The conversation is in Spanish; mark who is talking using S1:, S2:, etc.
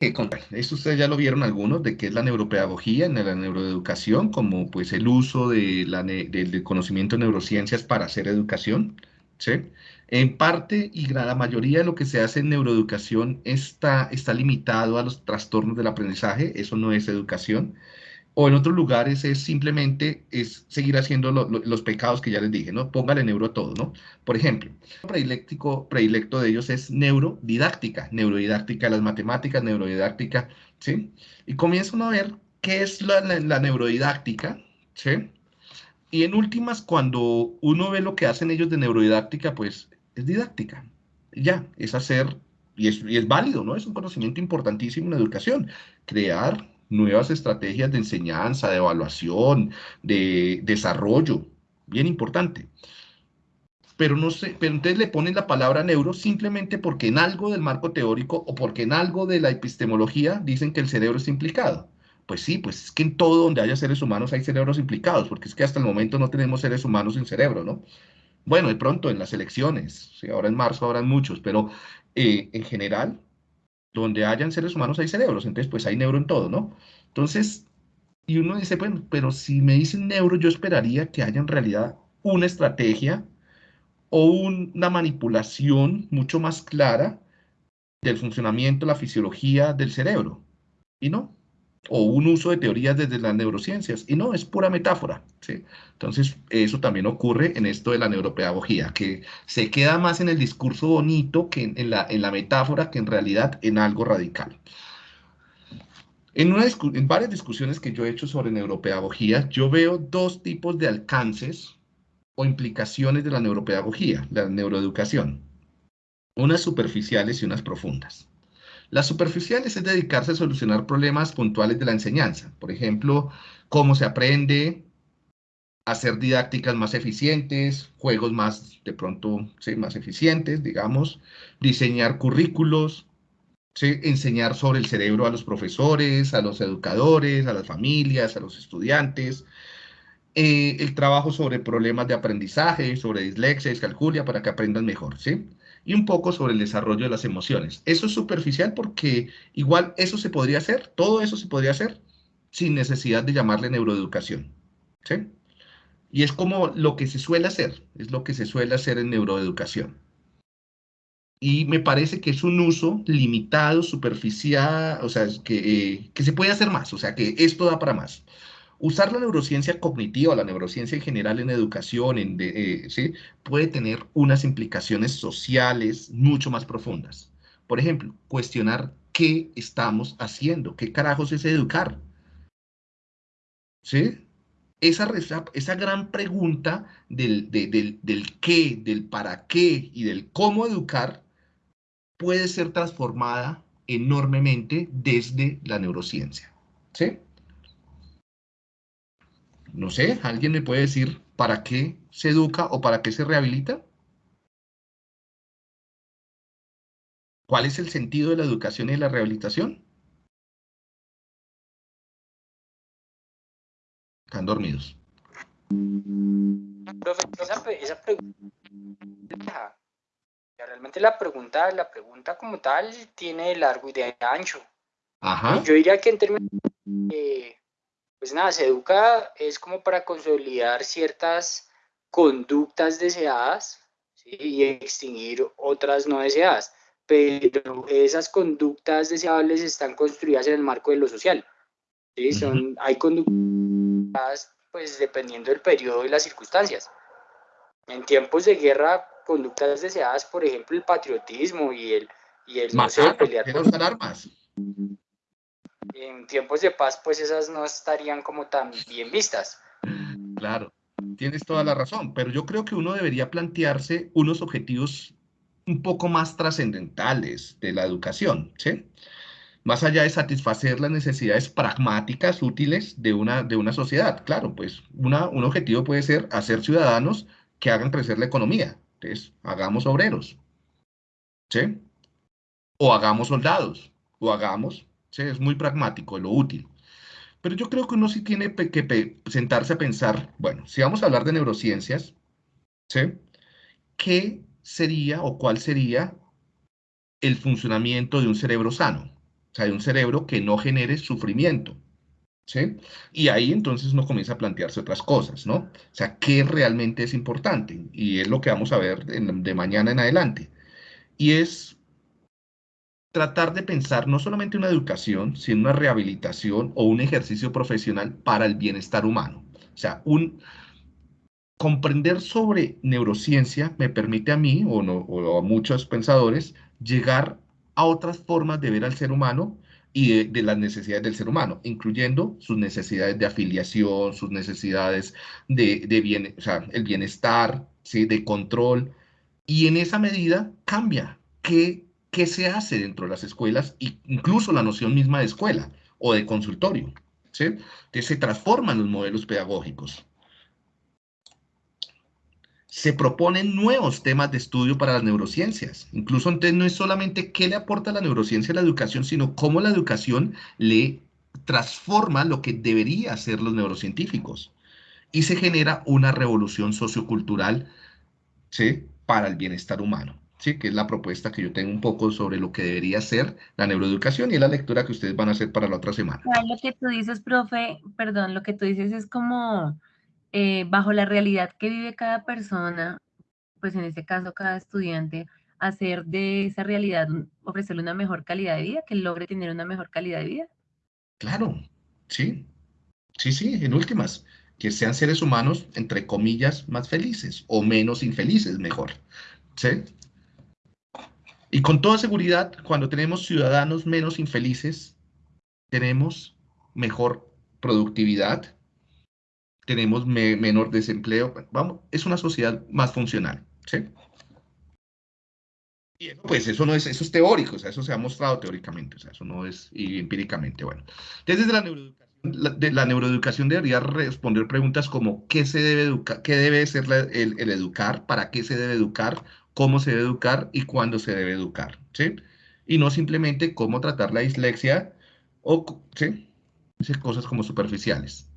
S1: esto ustedes ya lo vieron algunos, de qué es la neuropedagogía en la neuroeducación, como pues el uso de la del conocimiento de neurociencias para hacer educación, ¿sí? En parte y la mayoría de lo que se hace en neuroeducación está, está limitado a los trastornos del aprendizaje, eso no es educación. O en otros lugares es simplemente es seguir haciendo los pecados que ya les dije, ¿no? Póngale neuro a todo, ¿no? Por ejemplo, predilecto de ellos es neurodidáctica, neurodidáctica de las matemáticas, neurodidáctica, ¿sí? Y comienzan a ver qué es la, la neurodidáctica, ¿sí? Y en últimas, cuando uno ve lo que hacen ellos de neurodidáctica, pues es didáctica. Ya, es hacer, y es, y es válido, ¿no? Es un conocimiento importantísimo en la educación. Crear nuevas estrategias de enseñanza, de evaluación, de desarrollo, bien importante. Pero no sé, pero entonces le ponen la palabra neuro simplemente porque en algo del marco teórico o porque en algo de la epistemología dicen que el cerebro está implicado. Pues sí, pues es que en todo donde haya seres humanos hay cerebros implicados, porque es que hasta el momento no tenemos seres humanos sin cerebro, ¿no? Bueno, de pronto en las elecciones, ahora en marzo habrán muchos, pero eh, en general, donde hayan seres humanos hay cerebros, entonces pues hay neuro en todo, ¿no? Entonces, y uno dice, bueno, pero si me dicen neuro, yo esperaría que haya en realidad una estrategia o una manipulación mucho más clara del funcionamiento, la fisiología del cerebro. Y no, o un uso de teorías desde las neurociencias, y no, es pura metáfora. ¿sí? Entonces, eso también ocurre en esto de la neuropedagogía, que se queda más en el discurso bonito que en, la, en la, metáfora que en realidad en algo radical. En, en varias discusiones que yo he hecho sobre neuropedagogía, yo veo dos tipos de alcances o implicaciones de la neuropedagogía, la neuroeducación, unas superficiales y unas profundas. Las superficiales es dedicarse a solucionar problemas puntuales de la enseñanza. Por ejemplo, cómo se aprende, hacer didácticas más eficientes, juegos más, de pronto, más eficientes, digamos, diseñar currículos, enseñar sobre el cerebro a los profesores, a los educadores, a las familias, a los estudiantes, eh, el trabajo sobre problemas de aprendizaje, sobre dislexia, calculia, para que aprendan mejor, ¿sí? Y un poco sobre el desarrollo de las emociones. Eso es superficial porque igual eso se podría hacer, todo eso se podría hacer sin necesidad de llamarle neuroeducación. ¿sí? Y es como lo que se suele hacer, es lo que se suele hacer en neuroeducación. Y me parece que es un uso limitado, superficial, o sea, que, eh, que se puede hacer más, o sea, que esto da para más. Usar la neurociencia cognitiva, la neurociencia en general en educación, en eh, ¿sí? puede tener unas implicaciones sociales mucho más profundas. Por ejemplo, cuestionar qué estamos haciendo, qué carajos es educar. ¿Sí? Esa, esa gran pregunta del, del, del qué, del para qué y del cómo educar puede ser transformada enormemente desde la neurociencia. ¿Sí? No sé, ¿alguien me puede decir para qué se educa o para qué se rehabilita? ¿Cuál es el sentido de la educación y de la rehabilitación? Están dormidos.
S2: esa, pregunta, realmente la pregunta, la pregunta como tal tiene largo y de ancho. Ajá. Yo diría que en términos de pues nada, se educa es como para consolidar ciertas conductas deseadas y extinguir otras no deseadas, pero esas conductas deseables están construidas en el marco de lo social. ¿sí? Son, hay conductas, pues dependiendo del periodo y las circunstancias. En tiempos de guerra, conductas deseadas, por ejemplo, el patriotismo y el, y el
S1: no sé, pelear por armas
S2: en tiempos de paz, pues esas no estarían como tan bien vistas.
S1: Claro, tienes toda la razón, pero yo creo que uno debería plantearse unos objetivos un poco más trascendentales de la educación, ¿sí? Más allá de satisfacer las necesidades pragmáticas útiles de una, de una sociedad. Claro, pues una, un objetivo puede ser hacer ciudadanos que hagan crecer la economía. Entonces, hagamos obreros, ¿sí? O hagamos soldados, o hagamos es muy pragmático, lo útil. Pero yo creo que uno sí tiene que sentarse a pensar, bueno, si vamos a hablar de neurociencias, ¿sí? ¿qué sería o cuál sería el funcionamiento de un cerebro sano? o sea, de un cerebro que no genere sufrimiento. ¿Sí? Y ahí entonces uno comienza a plantearse otras cosas, ¿no? O sea, ¿qué realmente es importante? Y es lo que vamos a ver de mañana en adelante. Y es tratar de pensar no solamente una educación, sino una rehabilitación o un ejercicio profesional para el bienestar humano. O sea, un, comprender sobre neurociencia me permite a mí o, no, o a muchos pensadores llegar a otras formas de ver al ser humano y de, las necesidades del ser humano, incluyendo sus necesidades de afiliación, sus necesidades de, de bien, o sea, el bienestar, ¿sí? de control. Y en esa medida cambia qué, qué se hace dentro de las escuelas, incluso la noción misma de escuela o de consultorio. ¿sí? Se transforman los modelos pedagógicos se proponen nuevos temas de estudio para las neurociencias. Incluso entonces no es solamente qué le aporta la neurociencia a la educación, sino cómo la educación le transforma lo que debería ser los neurocientíficos. Y se genera una revolución sociocultural para el bienestar humano. ¿Sí? que es la propuesta que yo tengo un poco sobre lo que debería ser la neuroeducación y la lectura que ustedes van a hacer para la otra semana.
S3: Lo que tú dices, profe, perdón, lo que tú dices es como eh, bajo la realidad que vive cada persona, pues en este caso cada estudiante, hacer de esa realidad, ofrecerle una mejor calidad de vida, que logre tener una mejor calidad de vida.
S1: Claro, sí, sí, sí, en últimas, que sean seres humanos, entre comillas, más felices o menos infelices, mejor. ¿Sí? Y con toda seguridad, cuando tenemos ciudadanos menos infelices, tenemos mejor productividad, tenemos menor desempleo, vamos, es una sociedad más funcional, ¿sí? Y pues eso no es, eso es teórico, o sea, eso se ha mostrado teóricamente, o sea, eso no es empíricamente, bueno. Entonces, desde la neuroeducación, de la neuroeducación debería responder preguntas como ¿qué se debe educar, qué debe ser el, el, educar, para qué se debe educar, cómo se debe educar y cuándo se debe educar, ¿sí? Y no simplemente cómo tratar la dislexia o, ¿sí? Cosas como superficiales.